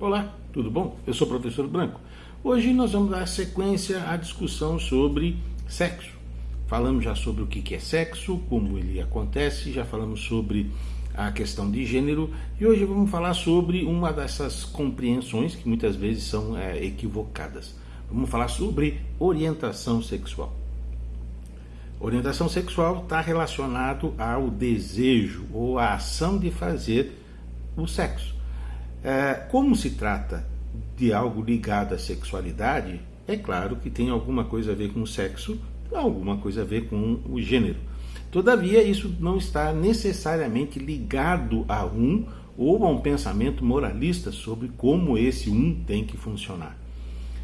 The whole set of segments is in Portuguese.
Olá, tudo bom? Eu sou o professor Branco. Hoje nós vamos dar sequência à discussão sobre sexo. Falamos já sobre o que é sexo, como ele acontece, já falamos sobre a questão de gênero e hoje vamos falar sobre uma dessas compreensões que muitas vezes são é, equivocadas. Vamos falar sobre orientação sexual. Orientação sexual está relacionado ao desejo ou à ação de fazer o sexo. É, como se trata de algo ligado à sexualidade, é claro que tem alguma coisa a ver com o sexo, alguma coisa a ver com o gênero. Todavia, isso não está necessariamente ligado a um ou a um pensamento moralista sobre como esse um tem que funcionar.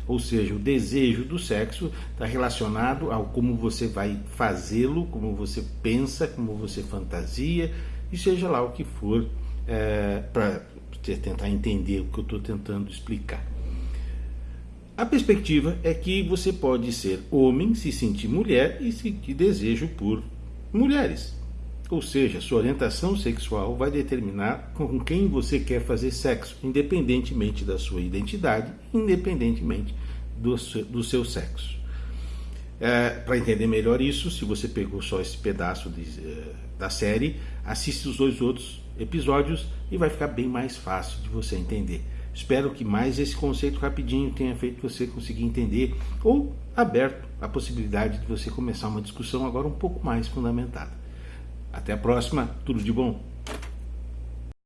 Ou seja, o desejo do sexo está relacionado ao como você vai fazê-lo, como você pensa, como você fantasia, e seja lá o que for, é, para tentar entender o que eu estou tentando explicar. A perspectiva é que você pode ser homem, se sentir mulher e sentir desejo por mulheres. Ou seja, sua orientação sexual vai determinar com quem você quer fazer sexo, independentemente da sua identidade, independentemente do seu, do seu sexo. É, Para entender melhor isso, se você pegou só esse pedaço de, uh, da série, assiste os dois outros episódios e vai ficar bem mais fácil de você entender. Espero que mais esse conceito rapidinho tenha feito você conseguir entender ou aberto a possibilidade de você começar uma discussão agora um pouco mais fundamentada. Até a próxima, tudo de bom!